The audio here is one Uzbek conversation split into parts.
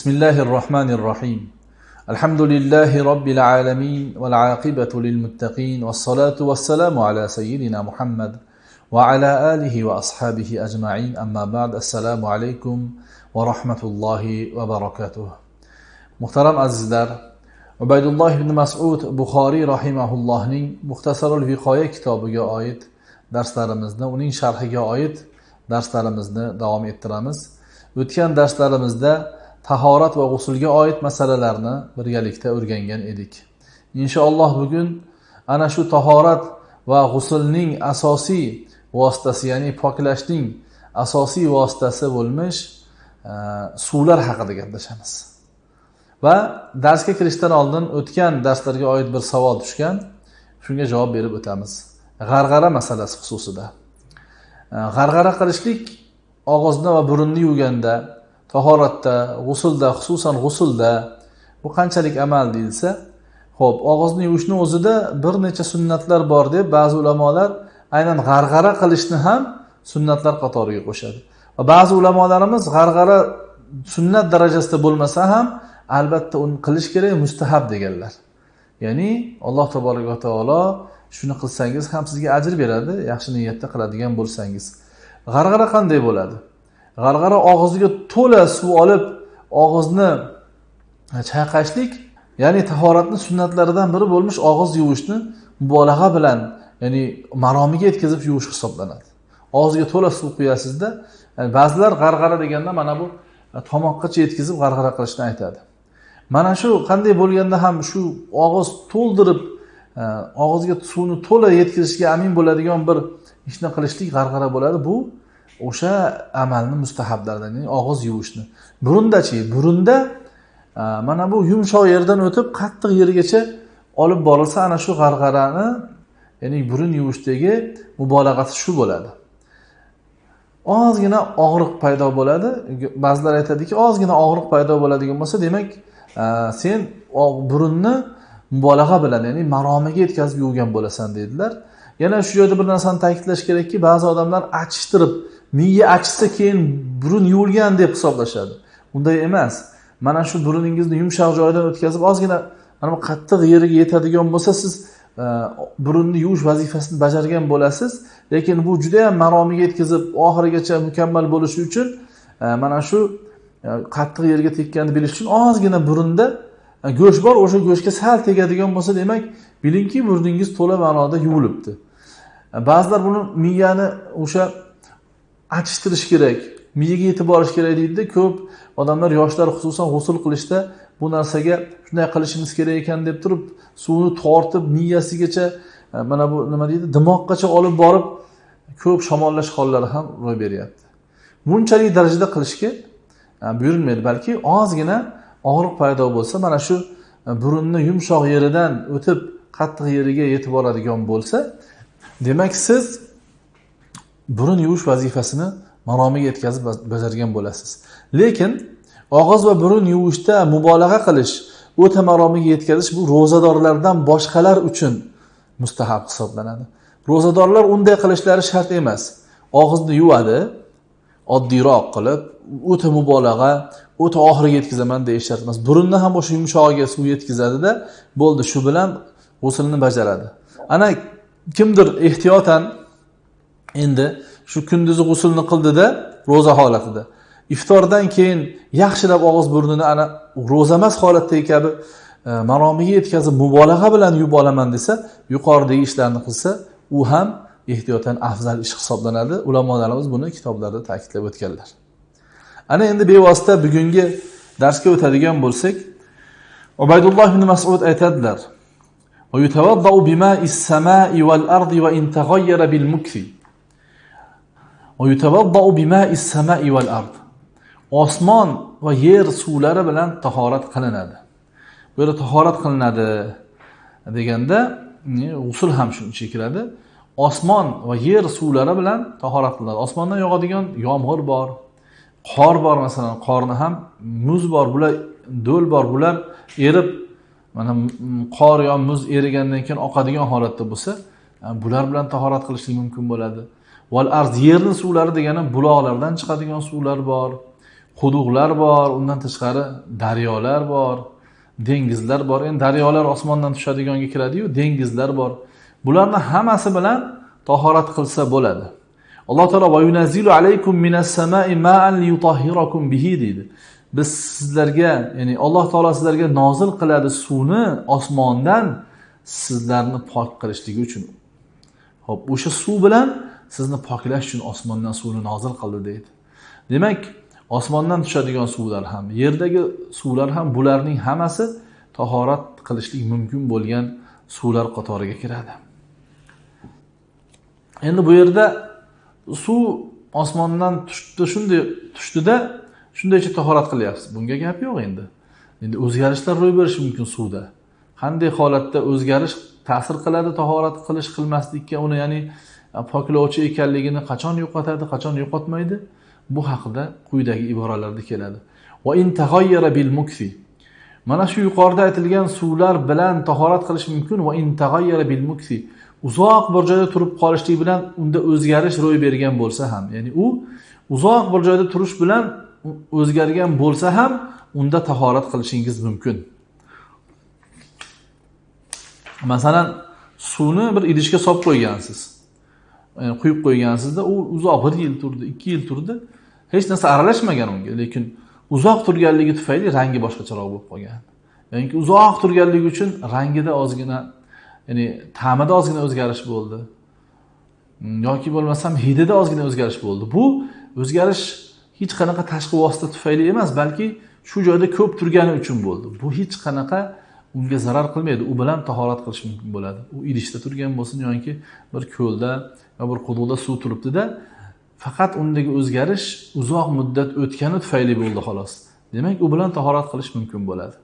بسم الله الرحمن الرحيم الحمد لله رب العالمين والعاقبة للمتقين والصلاة والسلام على سيدنا محمد وعلى آله وأصحابه أجمعين أما بعد السلام عليكم ورحمة الله وبركاته محترم أزدر عبيد الله بن مسعود بخاري رحمه الله مختصر الفقاية كتاب آيت درس ترمزنا ونين شرح آيت درس ترمزنا دوام اترمز وتكن درس ترمزنا tahorat va g'usulga oid masalalarni birgalikda o'rgangan edik. Inshaalloh bugun ana shu tahorat va g'usulning asosiy vositasi ya'ni poklashning asosiy vositasi bo'lmish e, suvlar haqida gaplashamiz. Va darsga kirishdan oldin o'tgan darslarga oid bir savol tushgan shunga javob berib o'tamiz. G'arg'ara masalasi xususida. E, g'arg'ara qilishlik og'izni va burunni yuvganda tahoratda g'usulda xususan g'usulda bu qanchalik amal deyilsa ho'p og'izni yuvishni o'zida bir necha sunnatlar bor deb ba'zi ulamolar aynan g'arg'ara qilishni ham sunnatlar qatoriga qo'shadi. Va ba'zi ulamolarimiz g'arg'ara sunnat darajasida bo'lmasa ham albatta uni qilish kerak mustahab deganlar. Ya'ni alloh taboraka taolo shuni qilsangiz ham sizga ajr beradi yaxshi niyatda qiladigan bo'lsangiz. G'arg'ara qanday bo'ladi? G'arg'ara og'ziga to'la suv olib og'izni e, chayqashlik ya'ni tahoratni sunnatlaridan biri bo'lmish og'iz yuvishni mubolag'a bilan ya'ni maromiga yetkazib yuvish hisoblanadi. Og'ziga to'la suv quyasizda yani ba'zilar g'arg'ara deganda mana bu e, tomoqqacha yetkazib g'arg'ara qilishni aytadi. Mana shu qanday bo'lganda ham shu og'iz to'ldirib og'izga suvni to'la yetkazishga amin bo'ladigan bir ishni qilishlik g'arg'ara bo'ladi. Bu o'sha amalni mustahablaridan ya'ni og'iz yuvishni. Burundachi burunda mana bu yumshoq yerdan o'tib qattiq yergacha olib borilsa ana shu g'arg'arani ya'ni burun yuvishdagi mubolag'asi shu bo'ladi. Ozgina og'riq paydo bo'ladi. Ba'zilar aytadiki ozgina og'riq paydo bo'ladigan bo'lsa demak sen burunni mubolag'a bilan ya'ni maromiga yetkazib yuvgan bo'lasan deydilar yana shu yerda bir narsani ta'kidlash kerakki ba'zi odamlar achishtirib miya achisa keyin burun yuvilgan deb hisoblashadi. Unday emas. Mana shu buruningizni yumshoq joyidan o'tkazib ozgina mana bu qattiq yeriga yetadigan bo'lsa siz e, burunni yuvish vazifasini bajargan bo'lasiz. Lekin bu judayam maromiga yetkazib oxirigacha mukammal bo'lishi uchun e, mana shu e, qattiq yerga tekkanini bilish uchun ozgina burunda go'sht bor o'sha go'shtga sal tegadigan bo'lsa demak bilingki burningiz to'la ma'noda yuvilibdi. Ba'zilar buni miyani o'sha achishtirish kerak. Miyaga yetib borish kerak deydida ko'p odamlar yoshlar xususan g'usul qilishda bu narsaga shunday qilishimiz kerak ekan deb turib suvni tortib miyasigacha e, mana bu nima deydi dimoqgacha olib borib ko'p shamollash hollari ham ro'y beryapti. Bunchalik darajada qilishga e, buyurilmaydi balki ozgina og'riq paydo bo'lsa mana shu e, burunni yumshoq yeridan o'tib qattiq yeriga yetib boradigan bo'lsa demak siz burun yuvish vazifasini maromiga yetkazib bajargan bo'lasiz. Lekin og'iz va burun yuvishda mubolag'a qilish o'ta maromiga yetkazish bu ro'zadorlardan boshqalar uchun mustahab hisoblanadi. Ro'zadorlar unday qilishlari shart emas. Og'izni yuvadi oddiyroq qilib o'ta mubolag'a o'ta oxiriga yetkazaman deyish shart emas. Burunni ham o'sha yumshog'iga suv yetkazadida bo'ldi shu bilan g'uslni bajaradi. Ana kimdir ehtiyotan endi shu kunduzi g'usulni qildida ro'za holatida iftordan keyin yaxshilab og'iz burnini ana ro'za emas holatdagi kabi e, maromiga yetkazib mubolag'a bilan yuvib olaman desa yuqoridagi ishlarni qilsa u ham ehtiyotan afzal ish hisoblanadi ulamolarimiz buni kitoblarda ta'kidlab o'tganlar ana endi bevosita bugungi darsga o'tadigan bo'lsak ubaydulloh ibn masud aytadilar ويتوضأ بماء السماء والأرض وإن تغير بالمكث osmon va yer suvlari bilan tahorat qilinadi. Bu yerda tahorat qilinadi deganda e, g'usul ham shuni ichiga kiradi osmon va yer suvlari bilan tahorat qilinadi. Osmondan yog'adigan yomg'ir bor qor bor masalan qorni ham muz bor bular do'l bor bular erib mana qor yo muz erigandan keyin oqadigan holatda bo'lsa e, bular bilan tahorat qilishlik mumkin bo'ladi. Val arz yerni suvlari degani buloqlardan chiqadigan suvlar bor quduqlar bor undan tashqari daryolar bor dengizlar bor. Endi daryolar osmondan tushadiganga kiradiyu dengizlar bor. Bularni hammasi bilan tahorat qilsa bo'ladi. Alloh taolo alaykum minas samai ma'an liyutahhirakum bihi deydi. Biz sizlarga ya'ni alloh taolo sizlarga nozil qiladi suvni osmondan sizlarni pok qilishligi uchun. Ho'p o'sha suv bilan sizni poklash uchun osmondan suvni nozil qildi deydi. Demak osmondan tushadigan suvlar ham yerdagi suvlar ham bularning hammasi tahorat qilishlik mumkin bo'lgan suvlar qatoriga kiradi. Endi bu yerda suv osmondan tushdi shunday tushdida shundaycha tahorat qilyapsiz. Bunga gap yo'q endi. Endi o'zgarishlar ro'y berishi mumkin suvda. Qanday holatda o'zgarish ta'sir qiladi tahorat qilish qilmaslikka uni ya'ni E, poklovchi ekanligini qachon yo'qotadi qachon yo'qotmaydi? Bu haqida quyidagi iboralarda keladi. Bil mukfi. Mana shu yuqorida aytilgan suvlar bilan tahorat qilish mumkin. Va bil mukfi. Uzoq bir joyda turib qolishlik bilan unda o'zgarish ro'y bergan bo'lsa ham ya'ni u uzoq bir joyda turish bilan o'zgargan bo'lsa ham unda tahorat qilishingiz mumkin. Masalan suvni bir idishga solib qo'ygansiz. Quyib qo'ygansizda u uzoq bir yil turdi ikki yil turdi. Hech narsa aralashmagan unga lekin uzoq turganligi tufayli rangi boshqacharoq bo'lib qolgan. Ya'ni uzoq turganligi uchun rangida ozgina ya'ni ta'mida ozgina o'zgarish bo'ldi. Hmm, yoki bo'lmasam hidida ozgina o'zgarish bo'ldi. Bu o'zgarish hech qanaqa tashqi vosita tufayli emas balki shu joyda ko'p turgani uchun bo'ldi. Bu hech qanaqa unga zarar qilmaydi. U bilan tahorat qilish mumkin bo'ladi. U idishda turgan bo'lsin yoki bir ko'lda bir quduqda suv turibdida faqat undagi o'zgarish uzoq muddat o'tgani tufayli bo'ldi xolos. Demak u bilan tahorat qilish mumkin bo'ladi.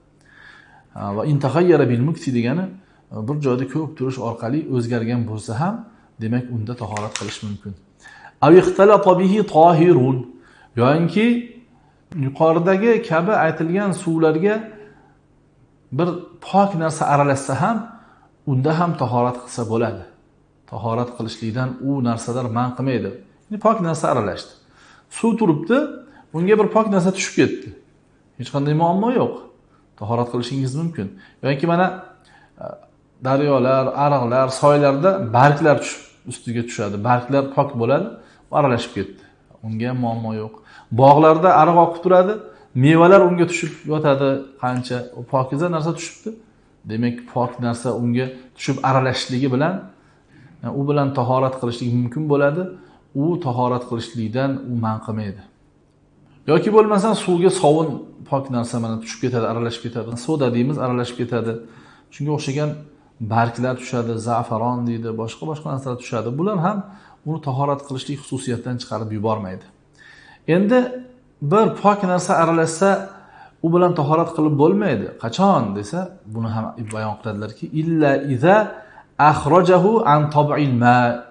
Va intahayyara bil mukti degani e, bir joyda ko'p turish orqali o'zgargan bo'lsa ham demak unda tahorat qilish mumkin. Yoyinki yuqoridagi kabi aytilgan suvlarga bir pok narsa aralashsa ham unda ham tahorat qilsa bo'ladi. Tahorat qilishlikdan u narsalar man qilmaydi. Pok narsa aralashdi. Suv turibdi unga bir pok narsa tushib ketdi. Hech qanday muammo yo'q. Tahorat qilishingiz mumkin. Yoki mana e, daryolar ariqlar soylarda barglar tushib ustiga tushadi. Barglar pok bo'ladi aralashib ketdi. Unga ham muammo yo'q. Bog'larda ariq oqib turadi mevalar unga tushib yotadi. Qancha pokiza narsa tushibdi. Demak pok narsa unga tushib aralashishligi bilan u bilan tahorat qilishlik mumkin bo'ladi. U tahorat qilishlikdan u man qilmaydi. Yoki bo'lmasa suvga sovun pok narsa mana tushib ketadi aralashib ketadi. Soda deymiz aralashib ketadi. Shunga o'xshagan barglar tushadi zafaron deydi boshqa boshqa narsalar tushadi. Bular ham uni tahorat qilishlik xususiyatidan chiqarib yubormaydi. Endi bir pok narsa aralashsa u bilan tahorat qilib bo'lmaydi. Qachon desa buni ham bayon qiladilarki illa iza axrojahu an tobil ma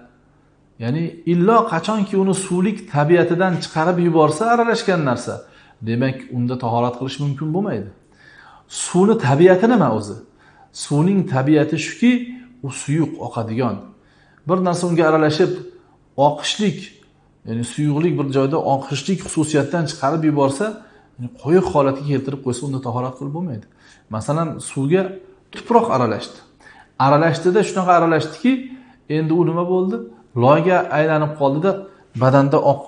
ya'ni illo qachonki uni suvlik tabiatidan chiqarib yuborsa aralashgan narsa demak unda tahorat qilish mumkin bo'lmaydi suvni tabiati nima o'zi suvning tabiati shuki u suyuq oqadigan bir narsa unga aralashib oqishlik ya'ni suyuqlik bir joyda oqishlik xususiyatdan chiqarib yuborsa qo'yiq holatga keltirib qo'ysa unda tahorat qilib bo'lmaydi masalan suvga tuproq aralashdi aralashdida shunaqa aralashdiki endi u nima bo'ldi? Loyga aylanib qoldida badanda oq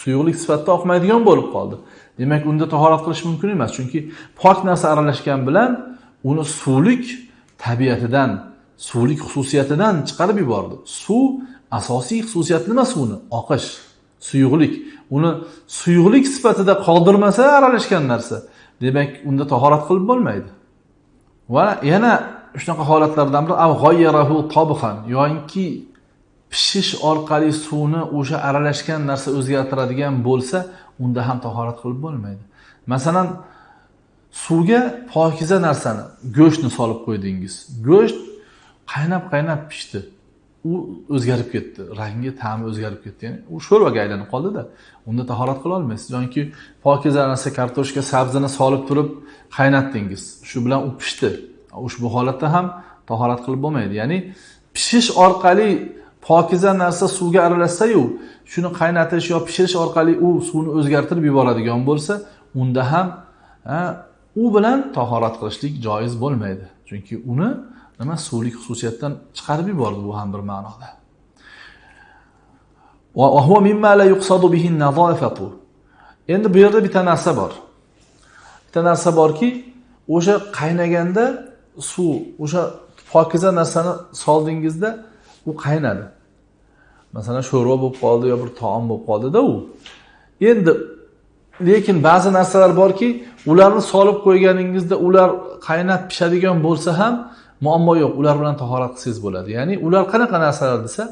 suyuqlik sifatida oqmaydigan bo'lib qoldi. Demak unda tahorat qilish mumkin emas chunki pok narsa aralashgan bilan uni suvlik tabiatidan suvlik xususiyatidan chiqarib yubordi. Suv asosiy xususiyati nima suvni oqish suyuqlik. Uni suyuqlik sifatida qoldirmasa aralashgan narsa. Demak unda tahorat qilib bo'lmaydi. Va yana shunaqa holatlardan biri avg'oyyarahu tobhan yoinki pishish orqali suvni o'sha aralashgan narsa o'zgartiradigan bo'lsa unda ham tahorat qilib bo'lmaydi. Masalan suvga pokiza narsani go'shtni solib qo'ydingiz. Go'sht qaynab qaynab pishdi. U o'zgarib ketdi rangi ta'mi o'zgarib ketdi. Ya'ni u sho'rvaga aylanib qoldida unda tahorat qila olmaysiz. Yoki pokiza narsa kartoshka sabzini solib turib qaynatdingiz. Shu bilan u pishdi. Ushbu holatda ham tahorat qilib bo'lmaydi ya'ni pishish orqali pokiza narsa suvga aralashsayu shuni qaynatish yo pishirish orqali u suvni o'zgartirib yuboradigan bo'lsa, unda ham u bilan tahorat qilishlik joiz bo'lmaydi. Chunki uni nima suvlik xususiyatdan chiqarib yubordi bu ham bir ma'noda. Huwa mimma la yuqsadu bihi. Endi bu yerda bitta narsa bor. Bitta narsa borki, o'sha qaynaganda suv, o'sha pokiza narsani soldingizda u qaynadi. Masalan, sho'rva bo'lib qoldi yo bir taom bo'lib qoldida u. Endi lekin ba'zi narsalar borki, ularni solib qo'yganingizda ular qaynab pishadigan bo'lsa ham muammo yo'q. Ular bilan tahorat qilsangiz bo'ladi. Ya'ni ular qanaqa narsalar desa,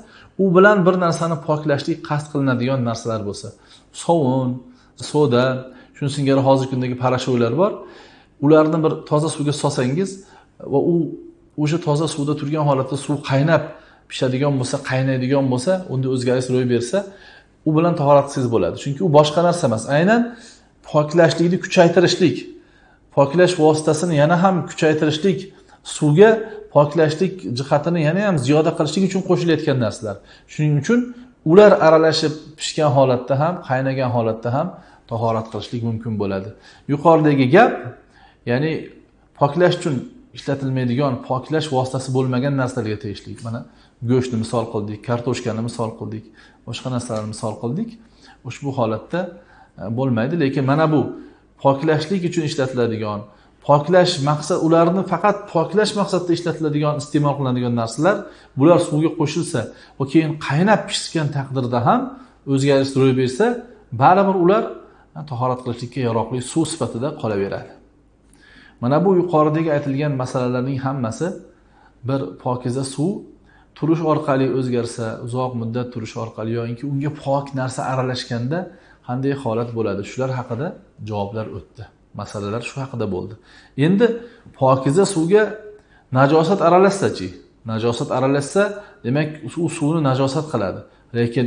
u bilan bir narsani poklashlik qasd qilinadigan narsalar bo'lsa, sovun, soda, shuni singari hozirgi kundagi parashoylar bor. Ularni bir toza suvga solsangiz va u o'sha toza suvda turgan holatda suv qaynab pishadigan bo'lsa, qaynaydigan bo'lsa, unda o'zgarish ro'y bersa, u bilan tahorat qilsangiz bo'ladi. Chunki u boshqa narsa emas. Aynan poklashlikni kuchaytirishlik, poklash vositasini yana ham kuchaytirishlik, suvga poklashlik jihatini yana ham ziyoda qilishlik uchun qo'shilayotgan narsalar. Shuning uchun ular aralashib pishgan holatda ham, qaynagan holatda ham tahorat qilishlik mumkin bo'ladi. Yuqoridagi gap, ya'ni poklash uchun ishlatilmaydigan poklash vositasi bo'lmagan narsalarga tegishli. Mana go'shtni misol qildik, kartoshkani misol qildik, boshqa narsalarni misol qildik. Ushbu holatda e, bo'lmaydi, lekin mana bu poklashlik uchun ishlatiladigan, poklash maqsad ularni faqat poklash maqsadida ishlatiladigan, iste'mol qilinadigan narsalar, bular suvga qo'shilsa va keyin qaynab pishgan taqdirda ham o'zgarish ro'y bersa, baribir ular e, tahorat qilishlikka yaroqli suv sifatida qolaveradi. Mana bu yuqoridagi aytilgan masalalarning hammasi bir pokiza suv turish orqali o'zgarsa, uzoq muddat turish orqali yoki unga pok narsa aralashganda qanday holat bo'ladi? Shular haqida javoblar o'tdi. Masalalar shu haqida bo'ldi. Endi pokiza suvga najosat aralashsa-chi? Najosat aralashsa, demak u suvni najosat qiladi. Lekin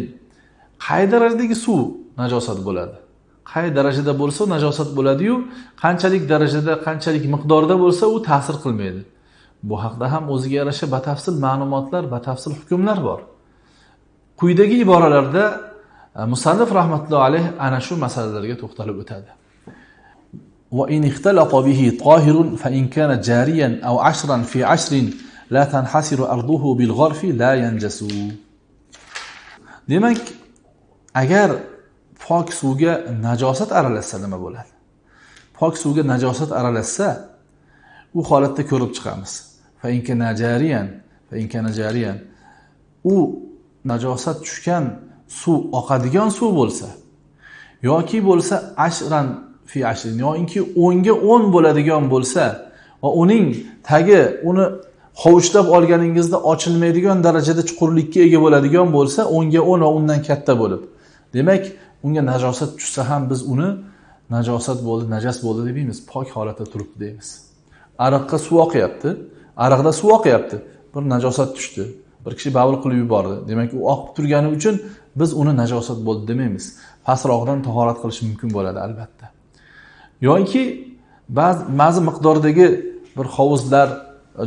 qay darajadagi suv najosat bo'ladi? Qay darajada bo'lsa najosat bo'ladi-yu, qanchalik darajada, qanchalik miqdorda bo'lsa u ta'sir qilmaydi. Bu haqda ham o'ziga yarasha batafsil ma'lumotlar, batafsil hukmlar bor. Quyidagi iboralarda e, musannif rahmatullohi alayh ana shu masalalarga to'xtalib o'tadi. Wa in ixtalata bihi tahirun fa in kana jariyan aw ashran fi ashrin la tanhasiru arduhu bil la yanjasu. Demak, agar pok suvga najosat aralashsa nima bo'ladi? Pok suvga najosat aralashsa, u holatda ko'rib chiqamiz. u najosat tushgan suv oqadigan suv bo'lsa yoki bo'lsa ashran fi ashrin yoki o'nga o'n bo'ladigan bo'lsa va uning tagi uni hovuchlab olganingizda ochilmaydigan darajada chuqurlikka ega bo'ladigan bo'lsa o'nga o'n va undan katta bo'lib demak unga najosat tushsa ham biz uni najosat bo'ldi najas bo'ldi demaymiz pok holatda turibdi deymiz. Ariqqa suv oqyapti. Ariqda suv oqyapti. Bir najosat tushdi. Bir kishi bavul qilib yubordi. Demak u oqib turgani uchun biz uni najosat bo'ldi demaymiz pastroqdan tahorat qilish mumkin bo'ladi albatta. Yoki ba'zi ba'zi miqdordagi bir hovuzlar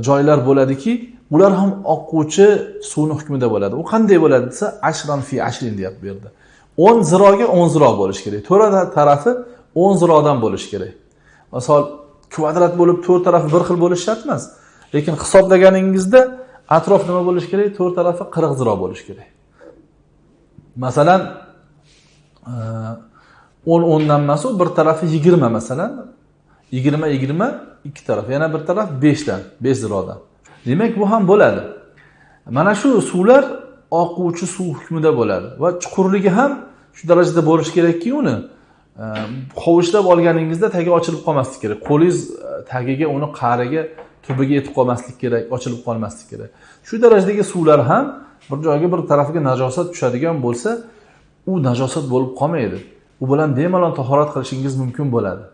joylar bo'ladiki ular ham oqquvchi suvni hukmida bo'ladi. U qanday bo'ladi desa ashran fi ashrin deyapti bu yerda o'n ziroga o'n ziro bo'lishi kerak. To'rtta tarafi o'n zirodan bo'lishi kerak. Misol kvadrat bo'lib to'rt tarafi bir xil bo'lishi shart emas. Lekin hisoblaganingizda atrof nima bo'lishi kerak? To'rt tarafi qirq ziro bo'lishi kerak. Masalan o'n o'ndan emasu bir tarafi yigirma masalan. Yigirma yigirma ikki taraf yana bir taraf beshdan besh zirodan. Demak bu ham bo'ladi. Mana shu suvlar oquvchi suv hukmida bo'ladi. Va chuqurligi ham shu darajada bo'lishi kerakki uni e, hovuchlab olganingizda tagi ochilib qolmasligi kerak. Qo'lingiz e, tagiga uni qa'riga tubiga yetib qolmaslik kerak ochilib qolmaslik kerak. Shu darajadagi suvlar ham bir joyga bir tarafiga najosat tushadigan bo'lsa u najosat bo'lib qolmaydi. U bilan bemalol tahorat qilishingiz mumkin bo'ladi.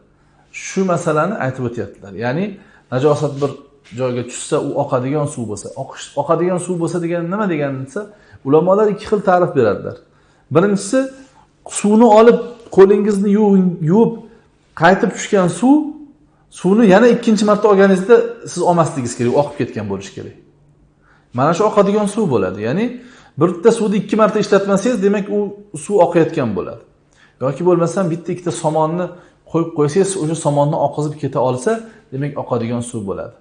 Shu masalani aytib o'tyaptilar. Ya'ni najosat bir joyga tushsa u oqadigan suv bo'lsa oqadigan suv bo'lsa degani nima degani desa ulamolar ikki xil ta'rif beradilar. Birinchisi suvni olib qo'lingizni yuvib qaytib tushgan suv suvni yana ikkinchi marta olganingizda siz olmasligingiz kerak oqib ketgan bo'lishi kerak. Mana shu oqadigan suv bo'ladi. Ya'ni bitta suvni ikki marta ishlatmasangiz demak u suv oqayotgan bo'ladi. Yoki bo'lmasam bitta ikkita somonni qo'yib qo'ysangiz o'sha somonni oqizib keta olsa demak oqadigan suv bo'ladi.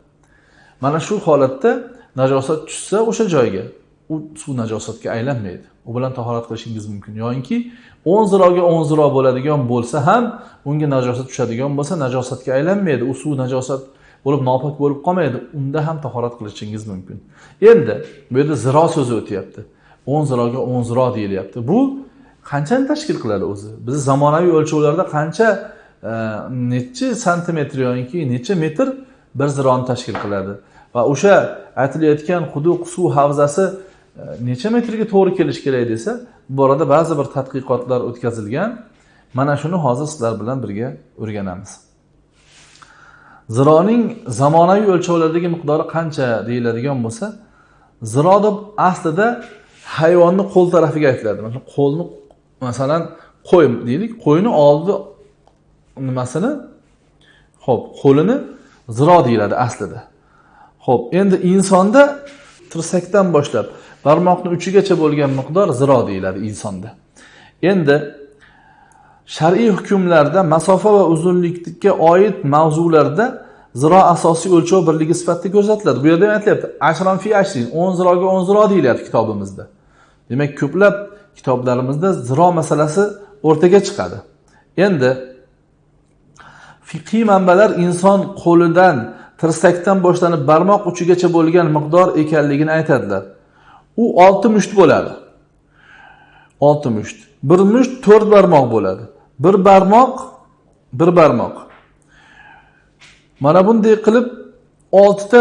Mana shu holatda najosat tushsa o'sha joyga u suv najosatga aylanmaydi. U bilan tahorat qilishingiz mumkin. Yoyinki o'n ziroga o'n ziro bo'ladigan bo'lsa ham unga najosat tushadigan bo'lsa najosatga aylanmaydi. U suv najosat bo'lib nopok bo'lib qolmaydi. Unda ham tahorat qilishingiz mumkin. Endi bu yerda ziro so'zi o'tyapti. O'n ziroga o'n ziro deyilyapti. Bu qanchani tashkil qiladi o'zi? Bizni zamonaviy o'lchovlarda qancha e, nechi santimetr yoki necha metr bir zironi tashkil qiladi? Va o'sha aytilayotgan quduq suv havzasi necha metrga to'g'ri kelishi kerak desa bu borada ba'zi bir tadqiqotlar o'tkazilgan. Mana shuni hozir sizlar bilan birga o'rganamiz. Zironing zamonaviy o'lchovlardagi miqdori qancha deyiladigan bo'lsa ziro deb aslida hayvonni qo'l tarafiga aytiladi. Masalan qo'lni masalan qo'y deylik qo'yni oldi nimasini? Ho'p qo'lini ziro deyiladi aslida. Ho'p endi insonda tirsakdan boshlab barmoqni uchigacha bo'lgan miqdor ziro deyiladi insonda. Endi shar'iy hukmlarda masofa va uzunlikka oid mavzularda ziro asosiy o'lchov birligi sifatida ko'rsatiladi. Bu yerda ham aytilyapti ashron fi ashrin o'n ziroga o'n ziro deyilyapti kitobimizda. Demak ko'plab kitoblarimizda ziro masalasi o'rtaga chiqadi. Endi fiqiy manbalar inson qo'lidan tirsakdan boshlanib barmoq uchigacha bo'lgan miqdor ekanligini aytadilar. U olti musht bo'ladi. Olti musht. Bir musht to'rt barmoq bo'ladi. Bir barmoq bir barmoq. Mana bunday qilib oltita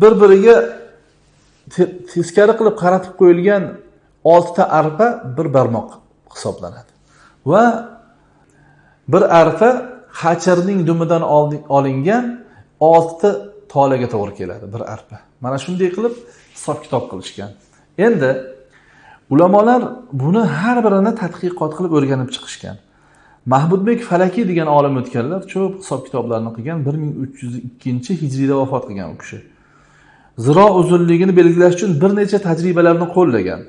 bir biriga teskari qilib qaratib qo'yilgan oltita arpa bir barmoq hisoblanadi. Va bir arpa hachirning dumidan olingan oltita tolaga to'g'ri keladi bir arpa. Mana shunday qilib hisob kitob qilishgan. Endi ulamolar buni har birini tadqiqot qilib o'rganib chiqishgan. Mahmudbek falakiy degan olim o'tganlar ko'p hisob kitoblarni qilgan bir ming uch yuz ikkinchi hijriyda vafot qilgan u kishi. Ziro uzunligini belgilash uchun bir necha tajribalarni qo'llagan.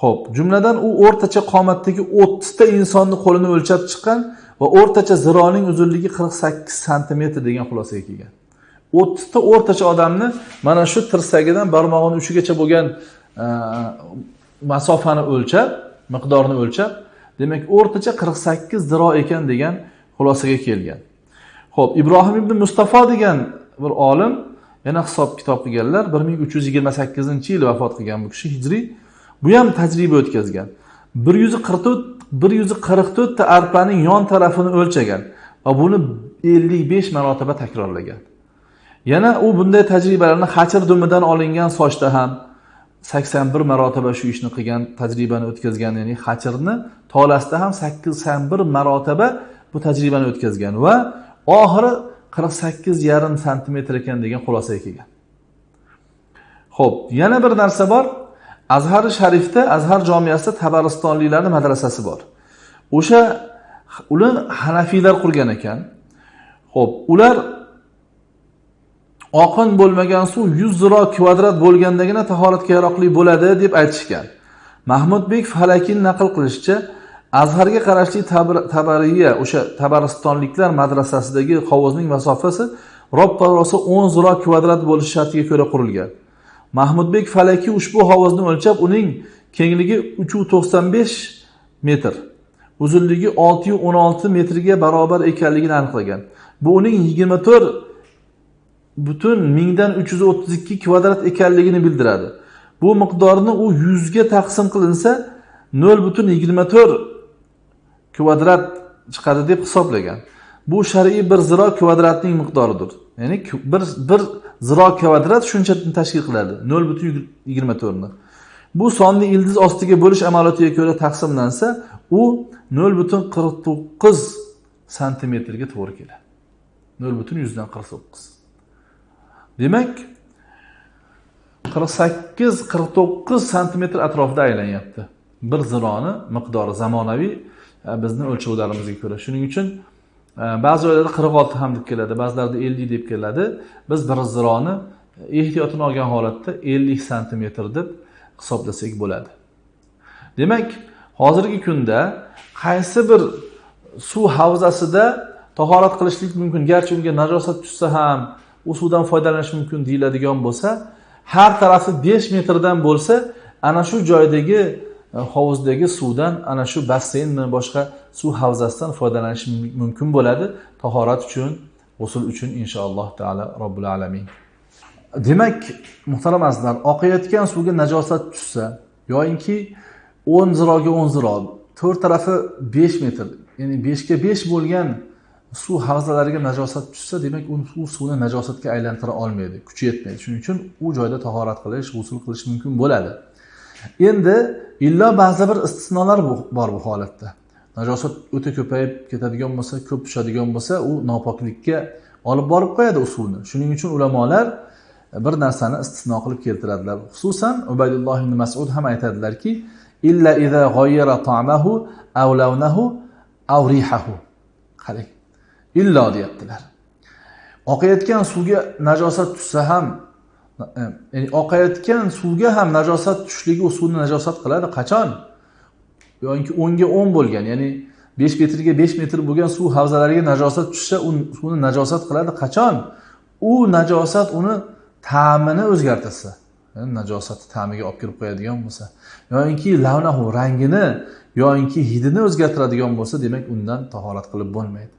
Ho'p jumladan u o'rtacha qomatdagi o'ttizta insonni qo'lini o'lchab chiqqan va o'rtacha zironing uzunligi qirq sakkiz santimetr degan xulosaga kelgan. O'ttizta o'rtacha odamni mana shu tirsagidan barmog'ini uchigacha bo'lgan masofani o'lchab miqdorni o'lchab demak o'rtacha qirq sakkiz ziro ekan degan xulosaga kelgan. Ho'p ibrohim ibn mustafo degan bir olim yana hisob kitob qilganlar bir ming uch yuz yigirma sakkizinchi yili vafot qilgan bu kishi hijriy bu ham tajriba o'tkazgan. bir yuz qirq to'rt bir yuz qirq to'rtta arpaning yon tarafini o'lchagan va buni ellik besh marotaba takrorlagan. Yana u bunday tajribalarni hachir dumidan olingan sochda ham sakson bir marotaba shu ishni qilgan tajribani o'tkazgan ya'ni hajrni tolasida ham sakson bir marotaba bu tajribani o'tkazgan va oxiri qirq sakkiz yarim santimetr ekan degan xulosaga kelgan. Ho'p yana bir narsa bor. Azhari sharifda azhar jomiyasida tabaristonliklarni madrasasi bor. O'sha uni hanafiylar qurgan ekan. Ho'p ular oqin bo'lmagan suv 100 ziro kvadrat bo'lgandagina tahoratga yaroqli bo'ladi deb aytishgan. Mahmudbek falakin naql qilishicha azharga qarashli tabariya o'sha tabaristonliklar madrasasidagi hovuzning masofasi roppa rosa o'n ziro kvadrat bo'lishi shartiga ko'ra qurilgan. Mahmudbek falaki ushbu hovuzni o'lchab uning kengligi uch yuz to'qson besh metr uzunligi olti yuz o'n olti metrga barobar ekanligini aniqlagan. Bu uning yigirma to'rt butun mingdan uch yuz o'ttiz ikki kvadrat ekanligini bildiradi. Bu miqdorni u yuzga taqsim qilinsa nol butun yigirma to'rt kvadrat chiqadi deb hisoblagan. Bu shar'iy bir ziro kvadratning miqdoridir. Ya'ni bir bir ziro kvadrat shuncha tashkil qiladi nol butun yigirma to'rtni. Bu sonni ildiz ostiga bo'lish amaliyotiga ko'ra taqsimlansa u nol butun qirq to'qqiz santimetrga to'g'ri keladi. Nol butun yuzdan qirq to'qqiz. Demak qirq sakkiz qirq to'qqiz santimetr atrofida aylanyapti. Bir zironi miqdori zamonaviy e, bizni o'lchovlarimizga ko'ra. Shuning uchun e, ba'zi joylarda qirq olti ham deb keladi ba'zilarida ellik deb keladi. Biz bir zironi e, ehtiyotini olgan holatda ellik santimetr deb hisoblasak bo'ladi. Demak hozirgi kunda qaysi bir suv havzasida tahorat qilishlik mumkin? Garchi unga najosat tushsa ham u suvdan foydalanish mumkin deyiladigan bo'lsa har tarafi besh metrdan bo'lsa ana shu joydagi e, hovuzdagi suvdan ana shu basseynmi boshqa suv havzasidan foydalanish mumkin bo'ladi. Tahorat uchun g'usul uchun inshaalloh taolo robbil alamin. Demak muhtaram azizlar oqayotgan suvga najosat tushsa yoyinki o'n ziroga o'n ziro to'rt tarafi besh metr ya'ni beshga besh bo'lgan suv havzalariga najosat tushsa demak u suv suvni najosatga aylantira olmaydi. Kuchi yetmaydi. Shuning uchun u joyda tahorat qilish g'usul qilish mumkin bo'ladi. Endi illo ba'zi bir istisnolar bor bu holatda. Najosat o'ta ko'payib ketadigan bo'lsa ko'p tushadigan bo'lsa u nopoklikka olib borib qo'yadi u suvni. Shuning uchun ulamolar e, bir narsani istisno qilib keltiradilar. Xususan ubaydulloh ibn masud ham aytadilarki illa iza g'oyyara ta'mahu aw lawnahu aw rihahu. Qarang. Illo deyaptilar. Oqayotgan suvga najosat tushsa ham ya'ni oqayotgan suvga ham najosat tushishligi u suvni najosat qiladi qachon? Yoki o'nga o'n bo'lgan ya'ni besh metrga besh metr bo'lgan suv havzalariga najosat tushsa u suvni najosat qiladi qachon? U najosat uni ta'mini o'zgartirsa najosatni ta'miga olib kirib qo'yadigan bo'lsa yoyinki lavnahu rangini yoyinki hidini o'zgartiradigan bo'lsa demak undan tahorat qilib bo'lmaydi.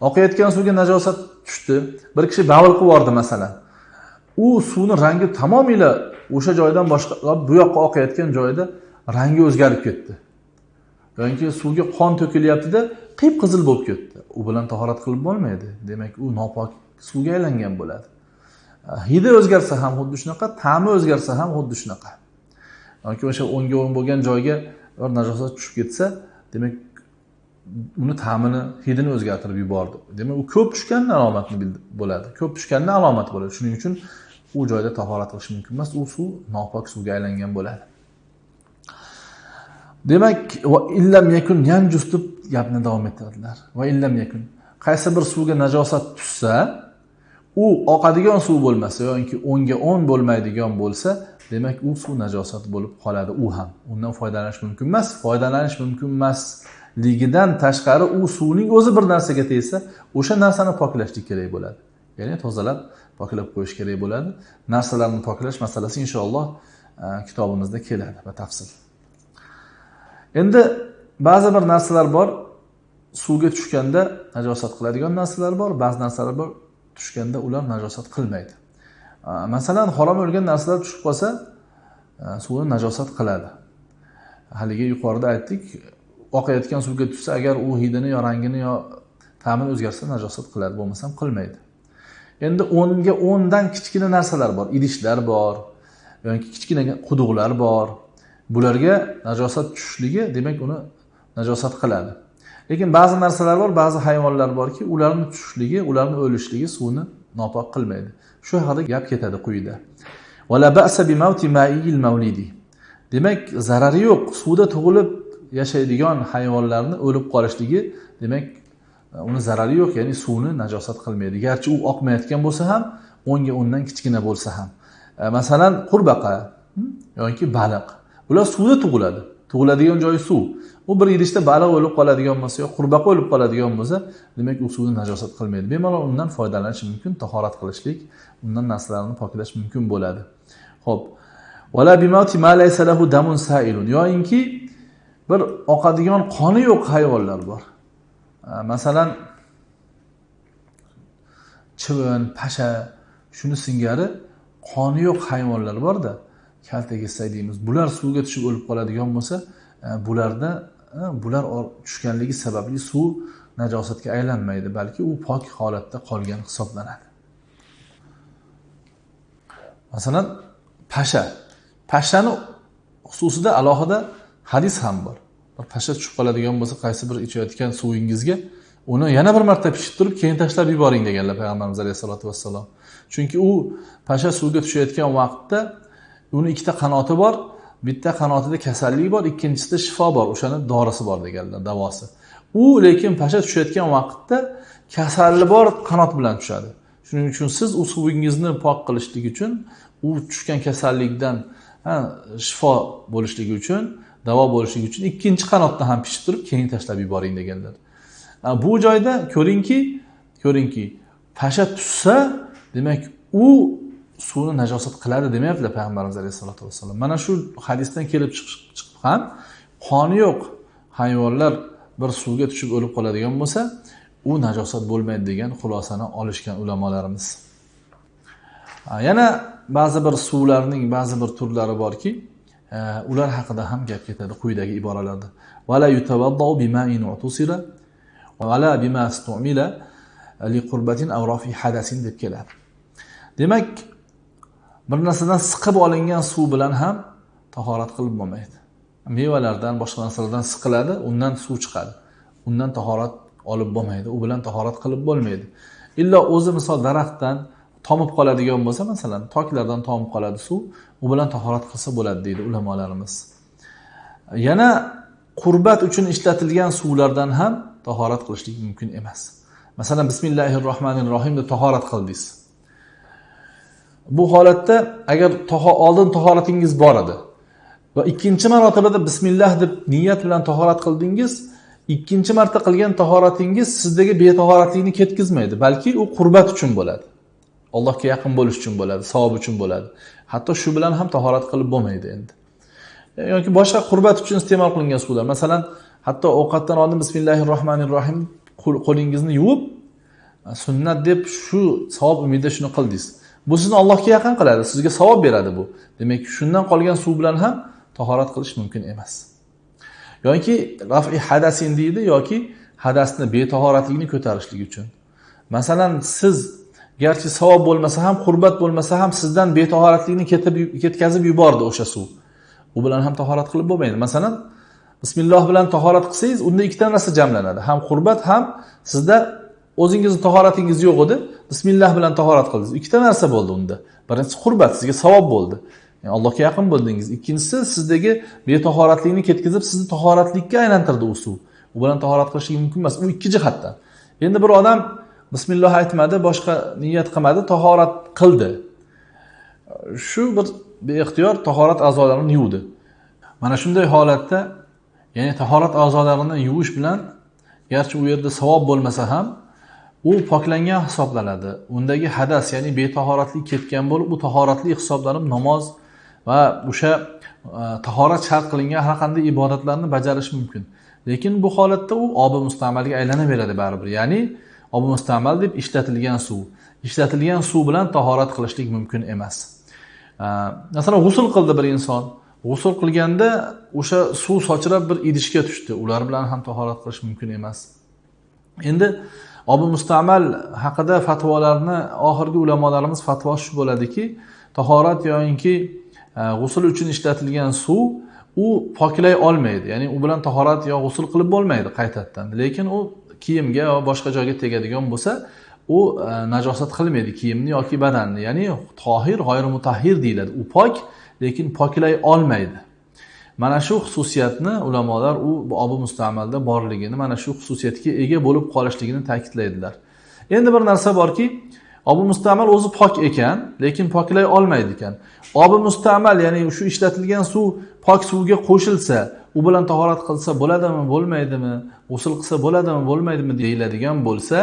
Oqayotgan suvga najosat tushdi. Bir kishi bavul qilib yubordi masalan. U suvni rangi tamomila o'sha joydan boshqa bu yoqqa oqayotgan joyda rangi o'zgarib ketdi. Yoki suvga qon to'kilyaptida qip qizil bo'lib ketdi. U bilan tahorat qilib bo'lmaydi. Demak u nopok suvga aylangan bo'ladi. Hidi o'zgarsa ham xuddi shunaqa ta'mi o'zgarsa ham xuddi shunaqa. Yoki o'sha o'ngga o'ng bo'lgan joyga bir najosat tushib ketsa demak uni ta'mini hidini o'zgartirib yubordi. Demak u ko'p tushganda alomatni bo'ladi. Ko'p tushganda alomat bo'ladi. Shuning uchun u joyda tahorat qilish mumkin emas. U suv nopok suvga aylangan bo'ladi. Demak va illam yakun yanjus deb gapni davom ettiradilar va illam yakun qaysi bir suvga najosat tushsa u oqadigan suv bo'lmasa yoki o'nga o'n bo'lmaydigan bo'lsa demak u suv najosat bo'lib qoladi. U ham. Undan foydalanish mumkin emas foydalanish mumkin emas. Ligidan tashqari u suvning o'zi bir narsaga tegsa o'sha narsani poklashlik kerak bo'ladi. Ya'ni tozalab poklab qo'yish kerak bo'ladi. Narsalarni poklash masalasi inshaalloh e, kitobimizda keladi batafsil endi ba'zi bir narsalar bor. Suvga tushganda najosat qiladigan narsalar bor ba'zi narsalar bor tushganda ular najosat qilmaydi. E, masalan harom o'lgan narsalar tushib qolsa e, suvni najosat qiladi. Haligi yuqorida aytdik oqayotgan suvga tushsa agar u hidini yo rangini yo ta'mini o'zgarsa najosat qiladi bo'lmasam qilmaydi. Endi o'nga o'ndan kichkina narsalar bor. Idishlar bor yoki kichkina quduqlar bor. Bularga najosat tushishligi demak uni najosat qiladi. Lekin ba'zi narsalar bor ba'zi hayvonlar borki ularni tushishligi ularni o'lishligi suvni nopok qilmaydi. Shu haqida gap ketadi quyida. Demak zarari yo'q. Suvda tug'ilib yashaydigan hayvonlarni o'lib qolishligi demak e, uni zarari yo'q ya'ni suvni najosat qilmaydi. Garchi u oqmayotgan bo'lsa ham o'nga o'ndan kichkina bo'lsa ham. E, masalan qurbaqa hmm, yoki baliq. Ular suvda tug'iladi. Tug'iladigan joyi suv. U bir idishda baliq o'lib qoladigan bo'lsa yo qurbaqa o'lib qoladigan bo'lsa demak u suvni najosat qilmaydi. Bemalol undan foydalanish mumkin tahorat qilishlik undan narsalarni poklash mumkin bo'ladi. Ho'p yoyinki bir oqadigan qoni yo'q hayvonlar bor. Masalan chivin pasha shuni singari qoni yo'q hayvonlar borda kaltakessak deymiz bular suvga tushib o'lib qoladigan bo'lsa e, bularda e, bular tushganligi sababli suv najosatga aylanmaydi balki u pok holatda qolgan hisoblanadi. Masalan pasha. Pashani xususida alohida hadis ham bor. Bir pasha tushib qoladigan bo'lsa qaysi bir ichayotgan suvingizga uni yana bir marta pishib turib keyin tashlab yuboring deganlar payg'ambarimiz alayhissalotu vassalom. Chunki u pasha suvga tushayotgan vaqtda uni ikkita qanoti bor bitta qanotida kasallik bor ikkinchisida shifo bor o'shani dorisi bor deganlar davosi. U lekin pasha tushayotgan vaqtda kasalli bor qanot bilan tushadi. Shuning uchun siz u suvingizni pok qilishlik uchun u tushgan kasallikdan shifo bo'lishligi uchun davo bo'lishligi uchun ikkinchi qanotni ham pishib turib keyin tashlab yuboring deganlar. Bu joyda ko'ringki ko'ringki pasha tushsa demak u suvni najosat qiladi demayaptilar payg'ambarimiz alayhissalotu vassalom. Mana shu hadisdan kelib chiqib ham qoni yo'q hayvonlar bir suvga tushib o'lib qoladigan bo'lsa u najosat bo'lmaydi degan xulosani olishgan ulamolarimiz. Yana ba'zi bir suvlarning ba'zi bir turlari borki ular haqida ham gap ketadi quyidagi iboralarda. Vala bima'in utusira vala bima stumila li qurbatin aw rafi hadasin deb keladi. Demak bir narsadan siqib olingan suv bilan ham tahorat qilib bo'lmaydi. Mevalardan boshqa narsalardan siqiladi undan suv chiqadi. Undan tahorat olib bo'lmaydi u bilan tahorat qilib bo'lmaydi. Illo o'zi misol daraxtdan tomib qoladigan bo'lsa masalan toklardan tomib qoladi suv u bilan tahorat qilsa bo'ladi deydi ulamolarimiz. Yana qurbat uchun ishlatilgan suvlardan ham tahorat qilishlik mumkin emas. Masalan bismillahi rohmanir rohim deb tahorat qildingiz bu holatda agar oldin tahoratingiz bor edi va ikkinchi marotabada bismillah deb niyat bilan tahorat qildingiz ikkinchi marta qilgan tahoratingiz sizdagi betahoratlikni ketkazmaydi balki u qurbat uchun bo'ladi. Allohga yaqin bo'lish uchun bo'ladi savob uchun bo'ladi. Hatto shu bilan ham tahorat qilib bo'lmaydi endi. Yoki boshqa qurbat uchun iste'mol qilingan suvlar. Masalan hatto ovqatdan oldin bismillahi rohmanir rohim qo'lingizni yuvib sunnat deb shu savob umidida shuni qildingiz bu sizni allohga yaqin qiladi sizga savob beradi bu. Demak shundan qolgan suv bilan ham tahorat qilish mumkin emas. Yoki rafi hadasin deydi yoki hadasni betahoratlikni ko'tarishlik uchun. Masalan siz garchi savob bo'lmasa ham qurbat bo'lmasa ham sizdan betahoratlikni ketib ketkazib yubordi o'sha suv. U bilan ham tahorat qilib bo'lmaydi. Masalan bismilloh bilan tahorat qilsangiz unda ikkita narsa jamlanadi. Ham qurbat ham sizda o'zingizni tahoratingiz yo'q edi. Bismillah bilan tahorat qildingiz. Ikkita narsa bo'ldi unda. Birinchisi qurbat sizga savob bo'ldi. Yani allohga yaqin bo'ldingiz. Ikkinchisi sizdagi betahoratlikni ketkazib sizni tahoratlikka aylantirdi u suv. U bilan tahorat qilishlik mumkin emas. U ikki jihatdan. Endi bir odam bismilloh aytmadi boshqa niyat qilmadi tahorat qildi. Shu bir beixtiyor tahorat a'zolarini yuvdi. Mana shunday holatda ya'ni tahorat a'zolarini yuvish bilan garchi u yerda savob bo'lmasa ham u poklangan hisoblanadi. Undagi hadas ya'ni betahoratlik ketgan bo'lib u tahoratli hisoblanib namoz va o'sha e, tahorat shart qilingan har qanday ibodatlarni bajarish mumkin. Lekin bu holatda u obi mustamalga aylanaveradi baribir. Ya'ni obmustamal deb ishlatilgan suv. Ishlatilgan suv bilan tahorat qilishlik mumkin emas. Masalan g'usul qildi bir inson. G'usul qilganda o'sha suv sochrab bir idishga tushdi. Ular bilan ham tahorat qilish mumkin emas. Endi obi mustamal haqida fatvolarni oxirgi ulamolarimiz fatvosi shu bo'ladiki tahorat yoyinki e, g'usul uchun ishlatilgan suv u poklay olmaydi. Ya'ni u bilan tahorat yo g'usul qilib bo'lmaydi qaytadan lekin u kiyimga yo boshqa joyga tegadigan bo'lsa u e, najosat qilmaydi kiyimni yoki badanni. Ya'ni tohir g'oyri mutahhir deyiladi. U pok lekin poklay olmaydi. Mana shu xususiyatni ulamolar u obi mustamalda borligini mana shu xususiyatga ega bo'lib qolishligini ta'kidlaydilar. Endi bir narsa borki obi mustamal o'zi pok ekan lekin poklay olmaydi ekan. Obi mustamal ya'ni shu ishlatilgan suv pok suvga qo'shilsa u bilan tahorat qilsa bo'ladimi bo'lmaydimi g'usul qilsa bo'ladimi bo'lmaydimi deyiladigan bo'lsa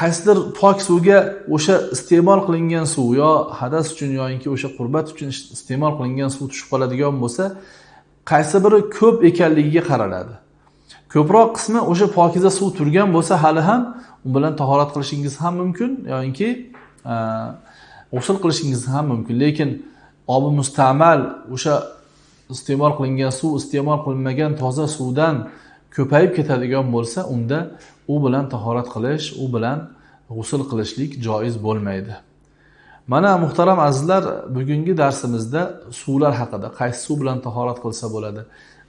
qaysidir pok suvga o'sha iste'mol qilingan suv yo hadas uchun yoinki o'sha qurbat uchun iste'mol qilingan suv tushib qoladigan bo'lsa qaysi biri ko'p ekanligiga qaraladi. Ko'proq qismi o'sha pokiza suv turgan bo'lsa hali ham u bilan tahorat qilishingiz ham mumkin yoinki e, g'usul qilishingiz ham mumkin. Lekin obi mustamal o'sha iste'mol qilingan suv iste'mol qilinmagan toza suvdan ko'payib ketadigan bo'lsa unda u bilan tahorat qilish u bilan g'usul qilishlik joiz bo'lmaydi. Mana muhtaram azizlar bugungi darsimizda suvlar haqida qaysi suv bilan tahorat qilsa bo'ladi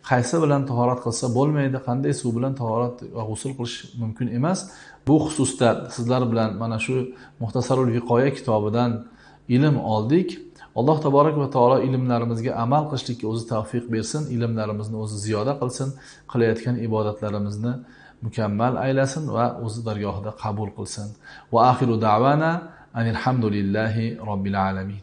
qaysi bilan tahorat qilsa bo'lmaydi qanday suv bilan tahorat va g'usul qilish mumkin emas. Bu xususda sizlar bilan mana shu muhtasarul viqoya kitobidan ilm oldik. Alloh taborak va taolo ilmlarimizga amal qilishlikka o'zi tavfiq bersin ilmlarimizni o'zi ziyoda qilsin qilayotgan ibodatlarimizni mukammal aylasin va o'zi dargohida qabul qilsin. Va axiru davana anilhamdulillahi robbil alamin.